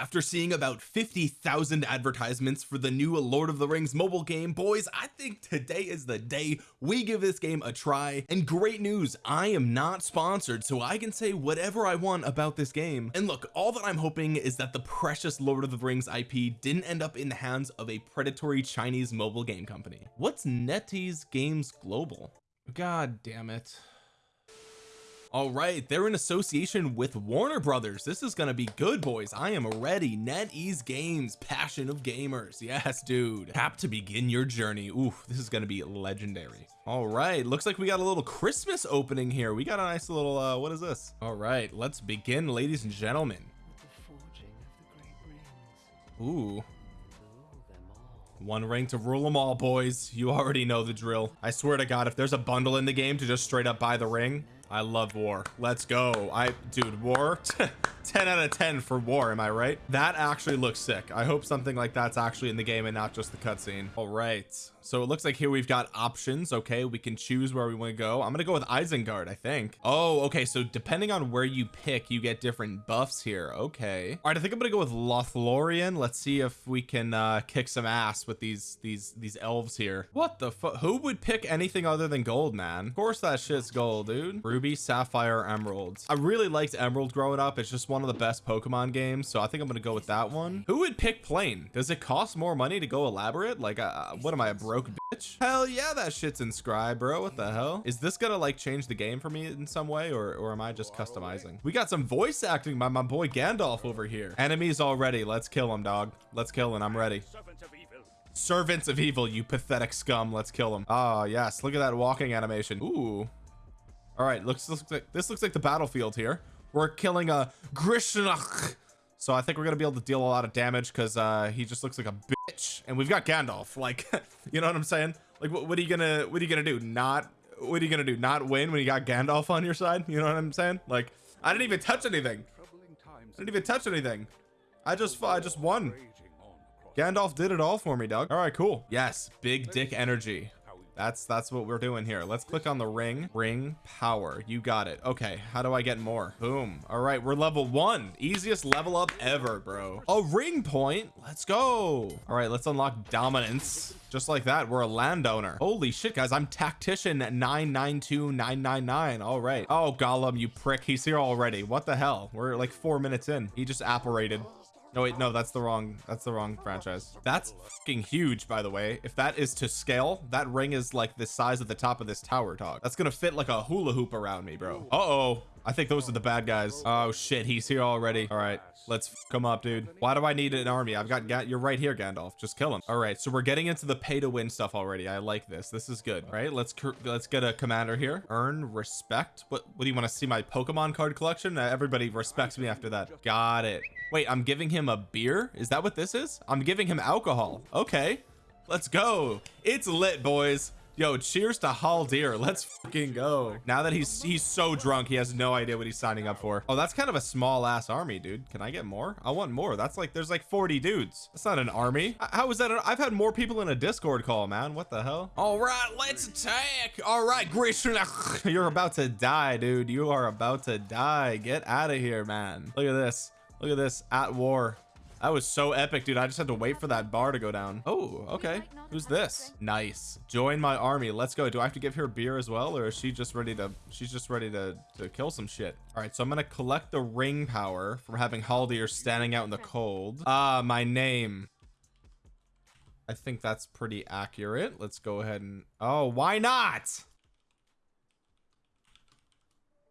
after seeing about 50,000 advertisements for the new Lord of the Rings mobile game boys I think today is the day we give this game a try. And great news I am not sponsored so I can say whatever I want about this game. And look all that I'm hoping is that the precious Lord of the Rings IP didn't end up in the hands of a predatory Chinese mobile game company. What's NetEase Games Global? God damn it all right they're in association with Warner Brothers. This is gonna be good boys. I am ready. NetEase Games passion of gamers. Yes dude. Tap to begin your journey. Ooh, this is gonna be legendary. All right looks like we got a little Christmas opening here. We got a nice little uh what is this? All right let's begin ladies and gentlemen. Ooh. One ring to rule them all boys. You already know the drill. I swear to god if there's a bundle in the game to just straight up buy the ring I love war. Let's go. I dude war 10 out of 10 for war am I right? That actually looks sick. I hope something like that's actually in the game and not just the cutscene. All right. So it looks like here we've got options. Okay we can choose where we want to go. I'm gonna go with Isengard I think. Oh okay so depending on where you pick you get different buffs here. Okay. All right I think I'm gonna go with Lothlorien. Let's see if we can uh kick some ass with these these these elves here. What the who would pick anything other than gold man? Of course that shit's gold dude. Ruby sapphire emeralds. I really liked emerald growing up. It's just one of the best Pokemon games so I think I'm gonna go with that one. Who would pick plain does it cost more money to go elaborate? Like uh, what am I a broke bitch? Hell yeah that shit's inscribed bro. What the hell? Is this gonna like change the game for me in some way or or am I just customizing? We got some voice acting by my boy Gandalf over here. Enemies already. Let's kill him dog. Let's kill him. I'm ready. Servants of evil you pathetic scum. Let's kill him. Oh yes. Look at that walking animation. Ooh. All right. Looks, looks like this looks like the battlefield here we're killing a Grishnakh. So I think we're gonna be able to deal a lot of damage because uh he just looks like a bitch. And we've got Gandalf like you know what I'm saying? Like what, what are you gonna what are you gonna do? Not what are you gonna do? Not win when you got Gandalf on your side? You know what I'm saying? Like I didn't even touch anything. I didn't even touch anything. I just I just won. Gandalf did it all for me Doug all right cool. Yes big dick energy that's that's what we're doing here. Let's click on the ring. Ring power. You got it. Okay how do I get more? Boom. All right we're level one. Easiest level up ever bro. A ring point? Let's go. All right let's unlock dominance. Just like that we're a landowner. Holy shit guys I'm tactician 992999 all right. Oh Gollum you prick. He's here already. What the hell? We're like four minutes in. He just apparated no wait no that's the wrong that's the wrong franchise. That's fucking huge by the way. If that is to scale that ring is like the size of the top of this tower dog. That's gonna fit like a hula hoop around me bro. Uh oh I think those are the bad guys. Oh shit. He's here already. All right. Let's come up dude. Why do I need an army? I've got you're right here Gandalf. Just kill him. All right. So we're getting into the pay to win stuff already. I like this. This is good. Right. Let's let's get a commander here. Earn respect. What what do you want to see my Pokemon card collection? Uh, everybody respects me after that. Got it. Wait I'm giving him a beer? Is that what this is? I'm giving him alcohol. Okay. Let's go. It's lit boys yo cheers to Hall Haldir. Let's fucking go. Now that he's he's so drunk he has no idea what he's signing up for. Oh that's kind of a small ass army dude. Can I get more? I want more. That's like there's like 40 dudes. That's not an army. How is that I've had more people in a discord call man. What the hell? All right let's attack. All right Grishna you're about to die dude. You are about to die. Get out of here man. Look at this. Look at this. At war that was so epic dude. I just had to wait for that bar to go down. Oh okay. Who's this? Nice. Join my army. Let's go. Do I have to give her beer as well or is she just ready to she's just ready to to kill some shit? All right so I'm gonna collect the ring power from having Haldir standing out in the cold. Ah my name. I think that's pretty accurate. Let's go ahead and oh why not?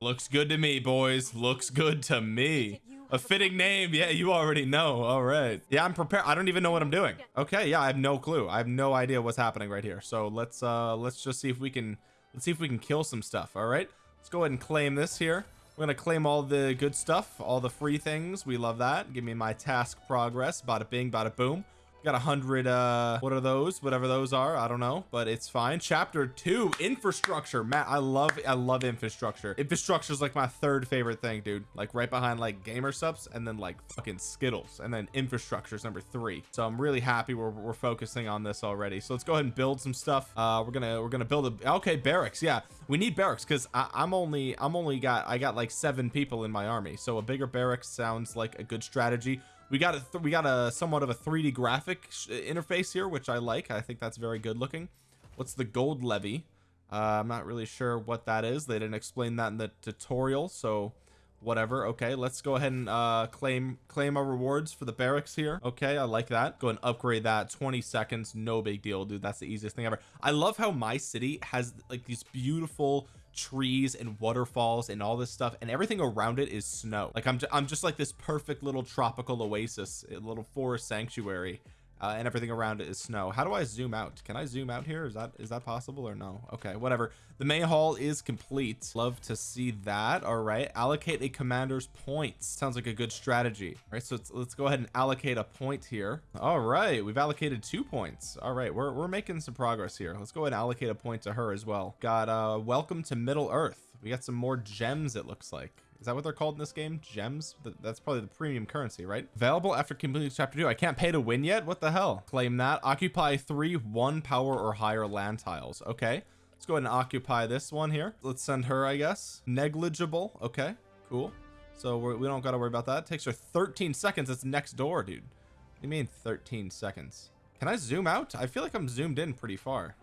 Looks good to me boys. Looks good to me a fitting name? Yeah you already know. All right. Yeah I'm prepared. I don't even know what I'm doing. Okay yeah I have no clue. I have no idea what's happening right here. So let's uh let's just see if we can let's see if we can kill some stuff. All right. Let's go ahead and claim this here. We're gonna claim all the good stuff all the free things. We love that. Give me my task progress. Bada bing bada boom got a hundred uh what are those? Whatever those are I don't know but it's fine. Chapter two infrastructure. Matt I love I love infrastructure. Infrastructure is like my third favorite thing dude. Like right behind like gamer subs and then like fucking skittles. And then infrastructure is number three. So I'm really happy we're, we're focusing on this already. So let's go ahead and build some stuff. Uh we're gonna we're gonna build a okay barracks. Yeah we need barracks because I'm only I'm only got I got like seven people in my army. So a bigger barracks sounds like a good strategy we got a we got a somewhat of a 3d graphic interface here which I like. I think that's very good looking. What's the gold levy? Uh, I'm not really sure what that is. They didn't explain that in the tutorial so whatever. Okay let's go ahead and uh claim claim our rewards for the barracks here. Okay I like that. Go and upgrade that. 20 seconds no big deal dude. That's the easiest thing ever. I love how my city has like these beautiful trees and waterfalls and all this stuff and everything around it is snow. Like I'm, I'm just like this perfect little tropical oasis a little forest sanctuary uh, and everything around it is snow. How do I zoom out? Can I zoom out here? Is that is that possible or no? Okay whatever. The main hall is complete. Love to see that. All right allocate a commander's points. Sounds like a good strategy. All right so let's, let's go ahead and allocate a point here. All right we've allocated two points. All right we're, we're making some progress here. Let's go ahead and allocate a point to her as well. Got uh welcome to Middle Earth. We got some more gems it looks like is that what they're called in this game? Gems? That's probably the premium currency right? Available after completing chapter two. I can't pay to win yet? What the hell? Claim that. Occupy three one power or higher land tiles. Okay. Let's go ahead and occupy this one here. Let's send her I guess. Negligible. Okay. Cool. So we're, we do not got to worry about that. It takes her 13 seconds. It's next door dude. What do you mean 13 seconds? Can I zoom out? I feel like I'm zoomed in pretty far.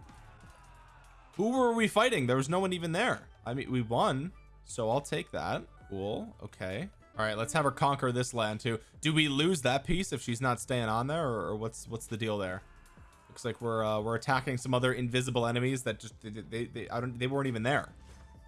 Who were we fighting? There was no one even there. I mean we won so I'll take that cool. Okay. All right let's have her conquer this land too. Do we lose that piece if she's not staying on there or, or what's what's the deal there? Looks like we're uh, we're attacking some other invisible enemies that just they, they, they I don't they weren't even there.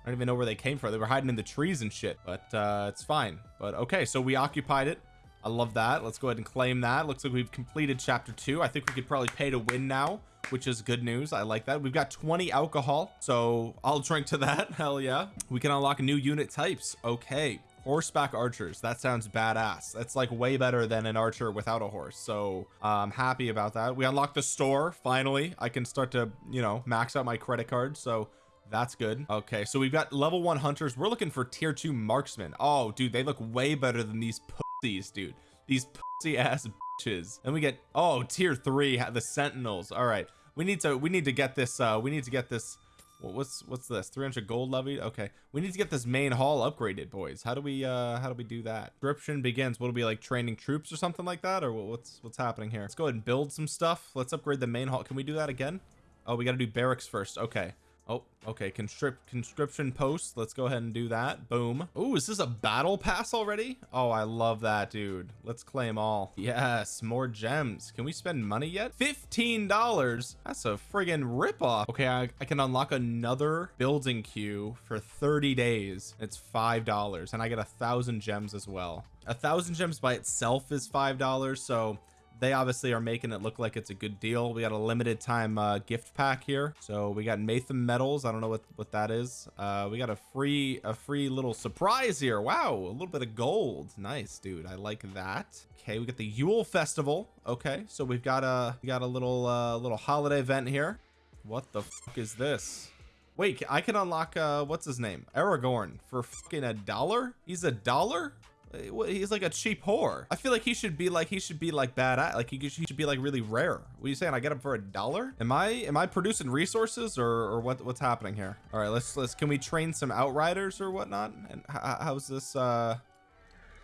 I don't even know where they came from. They were hiding in the trees and shit but uh it's fine. But okay so we occupied it. I love that. Let's go ahead and claim that. Looks like we've completed chapter two. I think we could probably pay to win now which is good news. I like that. We've got 20 alcohol so I'll drink to that. Hell yeah. We can unlock new unit types. Okay. Horseback archers. That sounds badass. That's like way better than an archer without a horse. So I'm happy about that. We unlock the store finally. I can start to you know max out my credit card so that's good. Okay so we've got level one hunters. We're looking for tier two marksmen. Oh dude they look way better than these pussies dude. These pussy ass bitches. And we get oh tier three the sentinels. All right we need to we need to get this uh we need to get this what's what's this? 300 gold levied okay. We need to get this main hall upgraded boys. How do we uh how do we do that? Description begins. Will be like training troops or something like that? Or what's what's happening here? Let's go ahead and build some stuff. Let's upgrade the main hall. Can we do that again? Oh we got to do barracks first. Okay oh okay conscript conscription post let's go ahead and do that boom. Oh is this a battle pass already? Oh I love that dude. Let's claim all. Yes more gems. Can we spend money yet? 15 dollars? That's a friggin rip off okay I, I can unlock another building queue for 30 days. It's five dollars and I get a thousand gems as well. A thousand gems by itself is five dollars so they obviously are making it look like it's a good deal. We got a limited time uh, gift pack here. So we got Matham metals. I don't know what what that is. Uh, we got a free a free little surprise here. Wow a little bit of gold. Nice dude. I like that. Okay we got the Yule festival. Okay so we've got a we got a little uh little holiday event here. What the fuck is this? Wait I can unlock uh what's his name? Aragorn. For fucking a dollar? He's a dollar he's like a cheap whore. I feel like he should be like he should be like bad at like he should be like really rare. What are you saying? I get him for a dollar? Am I am I producing resources or, or what what's happening here? All right let's let's can we train some outriders or whatnot? And how's this uh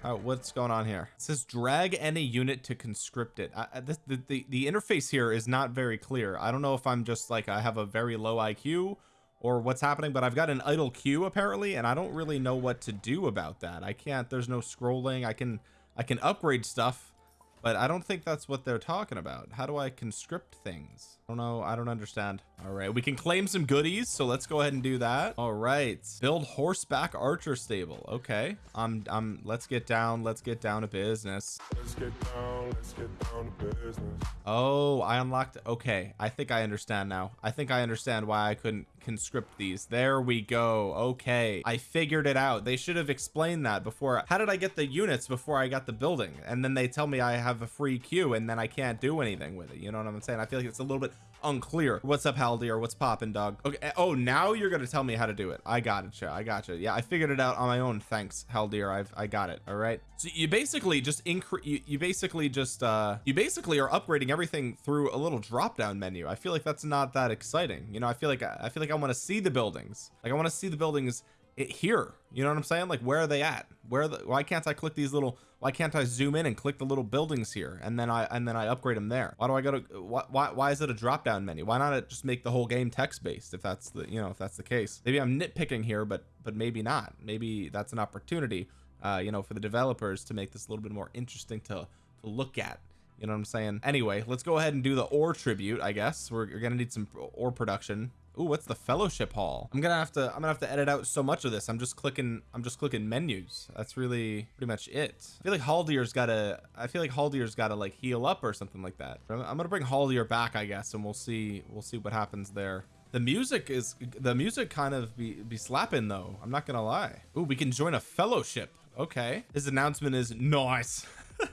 Oh, what's going on here? It says drag any unit to conscript it. I, the, the the interface here is not very clear. I don't know if I'm just like I have a very low IQ or what's happening but I've got an idle queue apparently and I don't really know what to do about that. I can't there's no scrolling. I can I can upgrade stuff but I don't think that's what they're talking about. How do I conscript things? I don't know I don't understand. All right we can claim some goodies so let's go ahead and do that. All right build horseback archer stable. Okay I'm I'm let's get down let's get down to business. Let's get down let's get down to business. Oh I unlocked okay I think I understand now. I think I understand why I couldn't conscript these. There we go. Okay. I figured it out. They should have explained that before. How did I get the units before I got the building? And then they tell me I have a free queue and then I can't do anything with it. You know what I'm saying? I feel like it's a little bit unclear. What's up Haldir? What's popping dog? Okay eh, oh now you're gonna tell me how to do it. I got it I got you yeah I figured it out on my own. Thanks Haldir. I've I got it all right? So you basically just increase you, you basically just uh you basically are upgrading everything through a little drop down menu. I feel like that's not that exciting. You know I feel like I feel like I want to see the buildings. Like I want to see the buildings it here. You know what i'm saying? Like where are they at? Where the why can't i click these little why can't i zoom in and click the little buildings here? And then i and then i upgrade them there. Why do i go to why why, why is it a drop down menu? Why not just make the whole game text based if that's the you know if that's the case? Maybe i'm nitpicking here but but maybe not. Maybe that's an opportunity uh you know for the developers to make this a little bit more interesting to to look at. You know what i'm saying? Anyway let's go ahead and do the ore tribute i guess. We're, we're gonna need some ore production Ooh, what's the fellowship hall? I'm gonna have to I'm gonna have to edit out so much of this. I'm just clicking I'm just clicking menus. That's really pretty much it. I feel like Haldir's gotta I feel like Haldir's gotta like heal up or something like that. I'm, I'm gonna bring Haldir back, I guess, and we'll see we'll see what happens there. The music is the music kind of be be slapping though. I'm not gonna lie. Ooh, we can join a fellowship. Okay. His announcement is nice.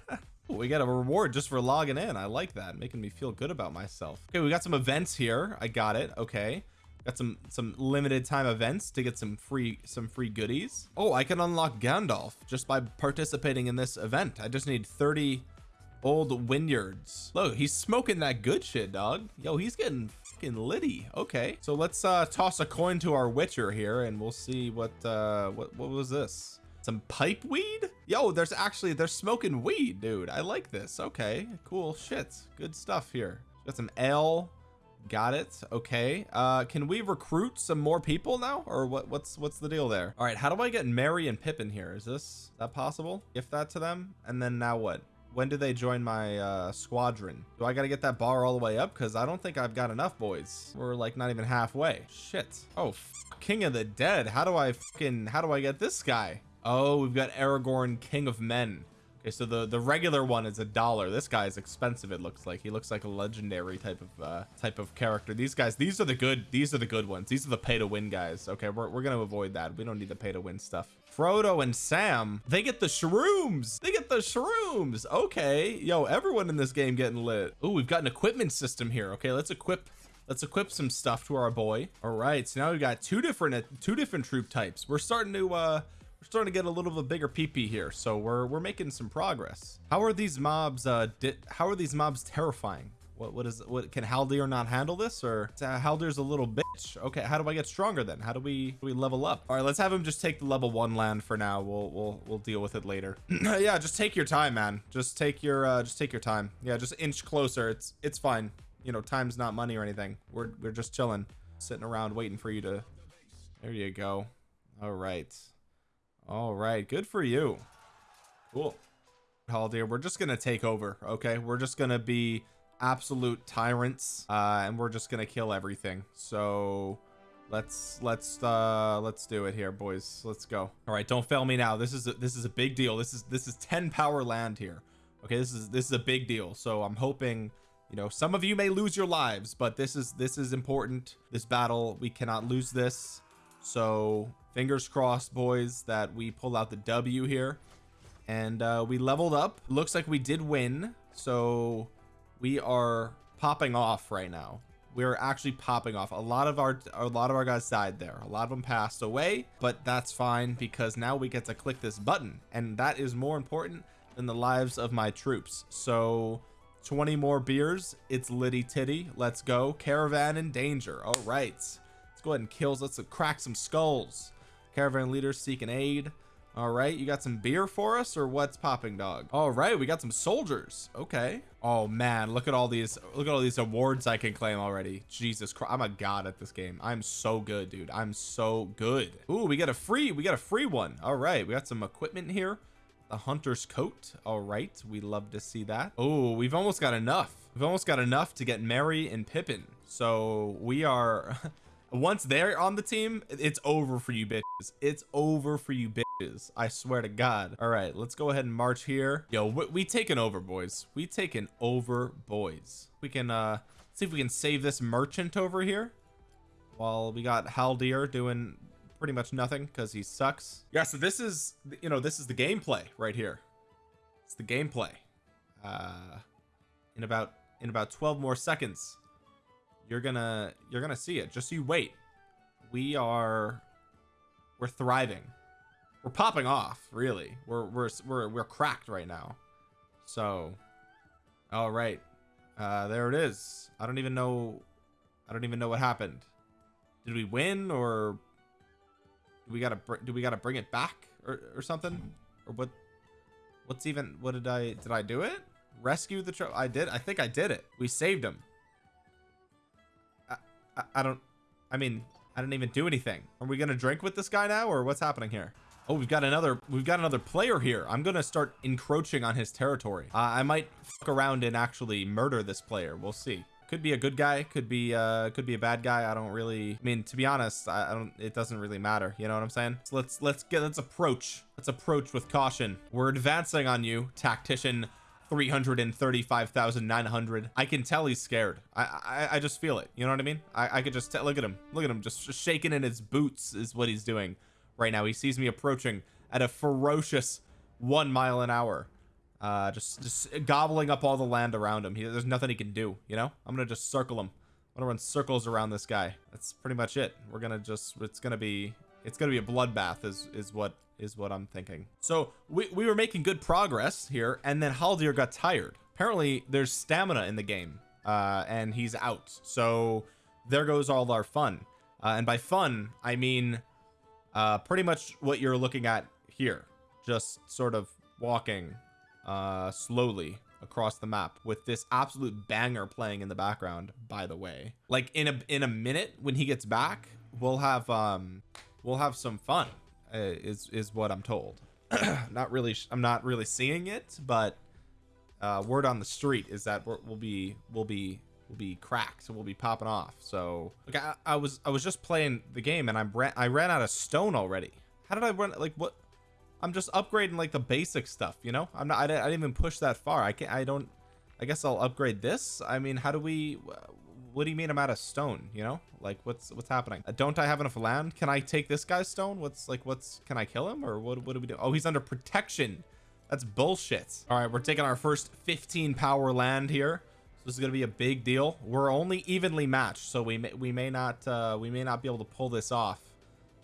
we got a reward just for logging in. I like that. Making me feel good about myself. Okay we got some events here. I got it. Okay. Got some some limited time events to get some free some free goodies. Oh I can unlock Gandalf just by participating in this event. I just need 30 old vineyards look he's smoking that good shit dog. Yo he's getting fucking litty. Okay. So let's uh toss a coin to our witcher here and we'll see what uh what what was this some pipe weed? Yo there's actually they're smoking weed dude. I like this. Okay cool shit good stuff here. Got some ale. Got it. Okay. Uh can we recruit some more people now? Or what what's what's the deal there? All right how do I get Merry and Pippin here? Is this that possible? Gift that to them? And then now what? When do they join my uh squadron? Do I got to get that bar all the way up? Because I don't think I've got enough boys. We're like not even halfway. Shit. Oh king of the dead. How do I fucking how do I get this guy oh we've got Aragorn king of men. Okay so the the regular one is a dollar. This guy is expensive it looks like. He looks like a legendary type of uh type of character. These guys these are the good these are the good ones. These are the pay to win guys. Okay we're, we're gonna avoid that. We don't need the pay to win stuff. Frodo and Sam they get the shrooms! They get the shrooms! Okay yo everyone in this game getting lit. Oh we've got an equipment system here. Okay let's equip let's equip some stuff to our boy. All right so now we've got two different two different troop types. We're starting to uh we're starting to get a little bit of a bigger PP here so we're we're making some progress. How are these mobs uh how are these mobs terrifying? What what is what can Haldir not handle this or uh, Haldir's a little bitch? Okay how do I get stronger then? How do we do we level up? All right let's have him just take the level one land for now. We'll we'll we'll deal with it later. Yeah just take your time man. Just take your uh just take your time. Yeah just inch closer. It's it's fine. You know time's not money or anything. We're we're just chilling sitting around waiting for you to there you go. All right all right good for you. Cool. Haldir we're just gonna take over okay? We're just gonna be absolute tyrants uh and we're just gonna kill everything. So let's let's uh let's do it here boys. Let's go. All right don't fail me now. This is a, this is a big deal. This is this is 10 power land here okay? This is this is a big deal. So I'm hoping you know some of you may lose your lives but this is this is important. This battle we cannot lose this. So fingers crossed boys that we pull out the W here. And uh we leveled up. Looks like we did win so we are popping off right now. We're actually popping off. A lot of our a lot of our guys died there. A lot of them passed away but that's fine because now we get to click this button. And that is more important than the lives of my troops. So 20 more beers. It's litty titty. Let's go. Caravan in danger. All right. Let's go ahead and kills let's crack some skulls caravan leaders seeking aid. All right you got some beer for us or what's popping dog? All right we got some soldiers. Okay. Oh man look at all these look at all these awards I can claim already. Jesus Christ I'm a god at this game. I'm so good dude. I'm so good. Ooh, we got a free we got a free one. All right we got some equipment here. The hunter's coat. All right we love to see that. Oh we've almost got enough. We've almost got enough to get Merry and Pippin. So we are once they're on the team it's over for you bitches. It's over for you bitches. I swear to God. All right let's go ahead and march here. Yo we, we taken over boys. We taken over boys. We can uh see if we can save this merchant over here. While we got Haldir doing pretty much nothing because he sucks. Yeah so this is you know this is the gameplay right here. It's the gameplay. Uh in about in about 12 more seconds you're gonna you're gonna see it. Just you wait. We are we're thriving. We're popping off really. We're we're we're, we're cracked right now. So all right. Uh there it is. I don't even know I don't even know what happened. Did we win or do we gotta do we gotta bring it back or, or something? Or what what's even what did I did I do it? Rescue the tro I did I think I did it. We saved him I, I, don't I mean I didn't even do anything. Are we gonna drink with this guy now or what's happening here? Oh we've got another we've got another player here. I'm gonna start encroaching on his territory. Uh, I might fuck around and actually murder this player. We'll see. Could be a good guy could be uh could be a bad guy. I don't really I mean to be honest I, I don't it doesn't really matter. You know what I'm saying? So let's let's get let's approach let's approach with caution. We're advancing on you tactician 335,900 I can tell he's scared. I, I I just feel it. You know what I mean? I, I could just tell look at him. Look at him. Just, just shaking in his boots is what he's doing right now. He sees me approaching at a ferocious one mile an hour. Uh just just gobbling up all the land around him. He, there's nothing he can do you know? I'm gonna just circle him. I'm gonna run circles around this guy. That's pretty much it. We're gonna just it's gonna be it's gonna be a bloodbath is is what is what I'm thinking. So we, we were making good progress here and then Haldir got tired. Apparently there's stamina in the game uh and he's out. So there goes all our fun. Uh, and by fun I mean uh pretty much what you're looking at here. Just sort of walking uh slowly across the map with this absolute banger playing in the background by the way. Like in a in a minute when he gets back we'll have um we'll have some fun uh, is is what I'm told. Not really I'm not really seeing it but uh word on the street is that we will be we'll be we'll be cracked so we'll be popping off. So like I, I was I was just playing the game and I ran I ran out of stone already. How did I run like what I'm just upgrading like the basic stuff you know? I'm not I didn't, I didn't even push that far. I can't I don't I guess I'll upgrade this? I mean how do we what do you mean I'm out of stone you know? Like what's what's happening? Uh, don't I have enough land? Can I take this guy's stone? What's like what's can I kill him? Or what, what do we do? Oh he's under protection. That's bullshit. All right we're taking our first 15 power land here. So this is to be a big deal. We're only evenly matched so we may we may not uh we may not be able to pull this off.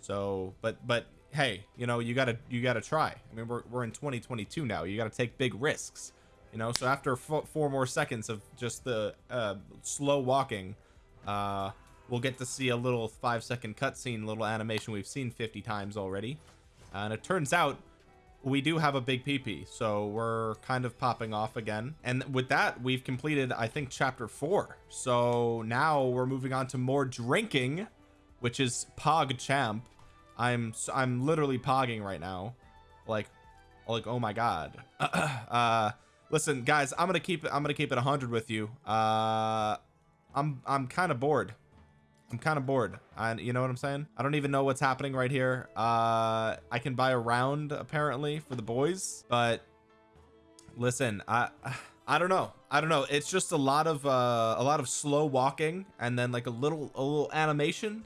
So but but hey you know you gotta you gotta try. I mean we're, we're in 2022 now. You gotta take big risks you know so after four more seconds of just the uh, slow walking uh, we'll get to see a little five second cutscene little animation we've seen 50 times already. And it turns out we do have a big PP so we're kind of popping off again. And with that we've completed I think chapter four. So now we're moving on to more drinking which is Pog Champ. I'm I'm literally pogging right now. Like like oh my god. Uh listen guys I'm gonna keep it I'm gonna keep it 100 with you. Uh I'm I'm kind of bored. I'm kind of bored. And you know what I'm saying? I don't even know what's happening right here. Uh I can buy a round apparently for the boys but listen I I don't know. I don't know. It's just a lot of uh a lot of slow walking and then like a little a little animation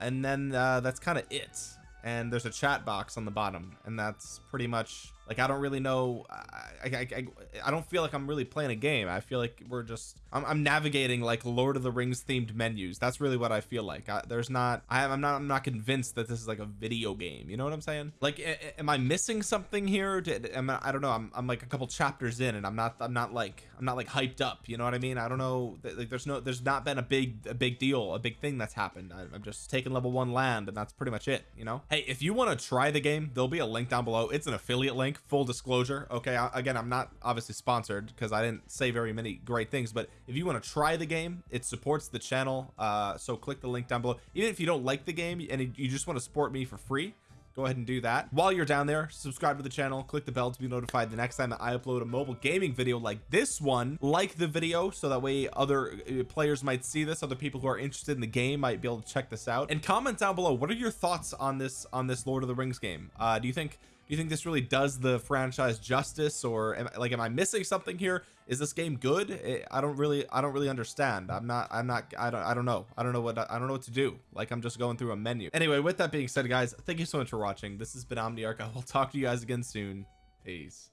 and then uh that's kind of it. And there's a chat box on the bottom and that's pretty much like I don't really know I, I, I, I don't feel like I'm really playing a game. I feel like we're just I'm, I'm navigating like Lord of the Rings themed menus. That's really what I feel like. I, there's not I, I'm not I'm not convinced that this is like a video game. You know what I'm saying? Like am I missing something here? Did, am I, I don't know. I'm, I'm like a couple chapters in and I'm not I'm not like I'm not like hyped up. You know what I mean? I don't know. Like there's no there's not been a big a big deal a big thing that's happened. I, I'm just taking level one land and that's pretty much it you know? Hey if you want to try the game there'll be a link down below. It's an affiliate link full disclosure okay I, again I'm not obviously sponsored because I didn't say very many great things but if you want to try the game it supports the channel uh so click the link down below. Even if you don't like the game and you just want to support me for free go ahead and do that. While you're down there subscribe to the channel click the bell to be notified the next time that I upload a mobile gaming video like this one. Like the video so that way other uh, players might see this other people who are interested in the game might be able to check this out. And comment down below what are your thoughts on this on this Lord of the Rings game? Uh do you think do you think this really does the franchise justice or am, like am I missing something here? Is this game good? I don't really I don't really understand. I'm not I'm not I don't I don't know. I don't know what I don't know what to do. Like I'm just going through a menu. Anyway with that being said guys thank you so much for watching. This has been Omniarch. I will talk to you guys again soon. Peace